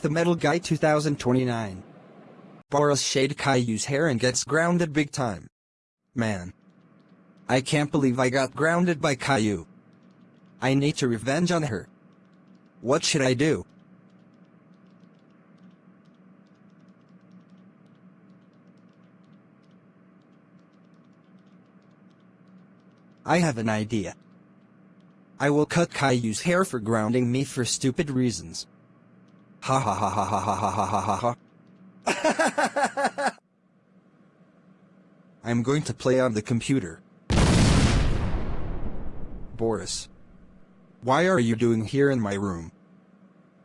the Metal Guy 2029. Boris shade Caillou's hair and gets grounded big time. Man. I can't believe I got grounded by Caillou. I need to revenge on her. What should I do? I have an idea. I will cut Caillou's hair for grounding me for stupid reasons. Ha ha ha ha ha ha ha ha ha ha. I'm going to play on the computer. Boris. Why are you doing here in my room?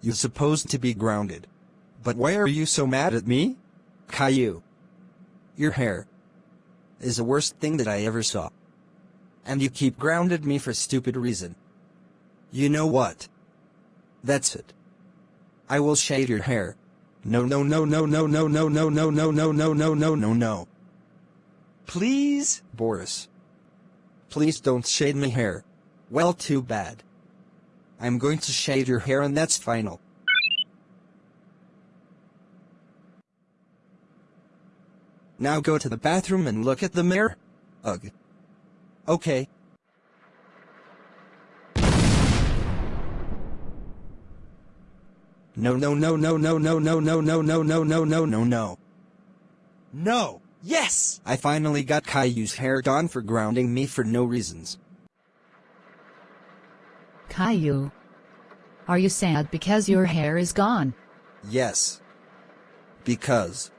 You're supposed to be grounded. But why are you so mad at me? Caillou. Your hair is the worst thing that I ever saw. And you keep grounded me for stupid reason. You know what? That's it. I will shade your hair. No no no no no no no no no no no no no no no no. Please, Boris. Please don't shade my hair. Well too bad. I'm going to shade your hair and that's final. Now go to the bathroom and look at the mirror. Ugh. Okay. No no no no no no no no no no no no no no no. No! Yes! I finally got Caillou's hair done for grounding me for no reasons. Caillou. Are you sad because your hair is gone? Yes. Because.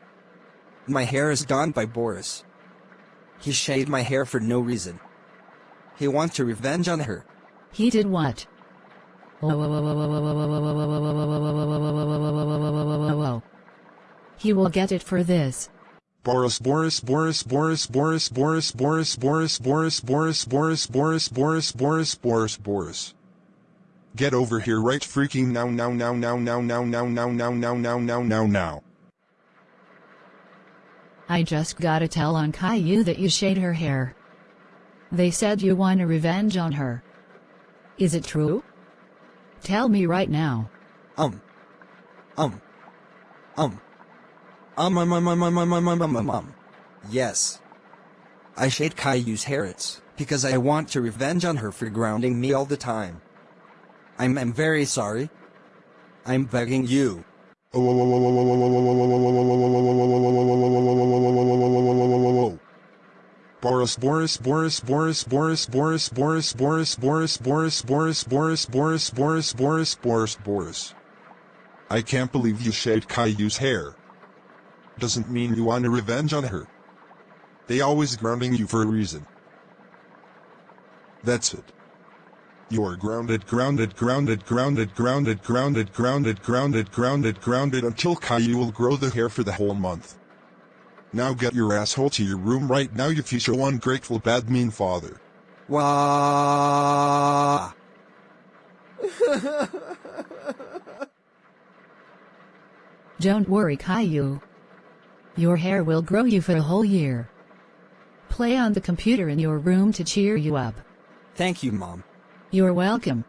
My hair is done by Boris. He shaved my hair for no reason. He wants to revenge on her. He did what? He will get it for this. Boris Boris Boris Boris Boris Boris Boris Boris Boris Boris Boris Boris Boris Boris Boris Boris Get over here right freaking now now now now now now now now now now now now now now I just gotta tell on Caillou that you shade her hair. They said you want a revenge on her. Is it true? Tell me right now. Um. Um. Um. Um um um um um um um um um um um. Yes. I shade Caillou's hair because I want to revenge on her for grounding me all the time. I'm I'm very sorry. I'm begging you. Boris Boris Boris Boris Boris Boris Boris Boris Boris Boris Boris Boris Boris Boris Boris Boris Boris I can't believe you shaved Caillou's hair. Doesn't mean you want a revenge on her. They always grounding you for a reason. That's it. You are grounded, grounded, grounded, grounded, grounded, grounded, grounded, grounded, grounded, grounded until Caillou will grow the hair for the whole month. Now get your asshole to your room right now you future ungrateful bad mean father. Wah. Don't worry Caillou. Your hair will grow you for a whole year. Play on the computer in your room to cheer you up. Thank you, Mom. You're welcome.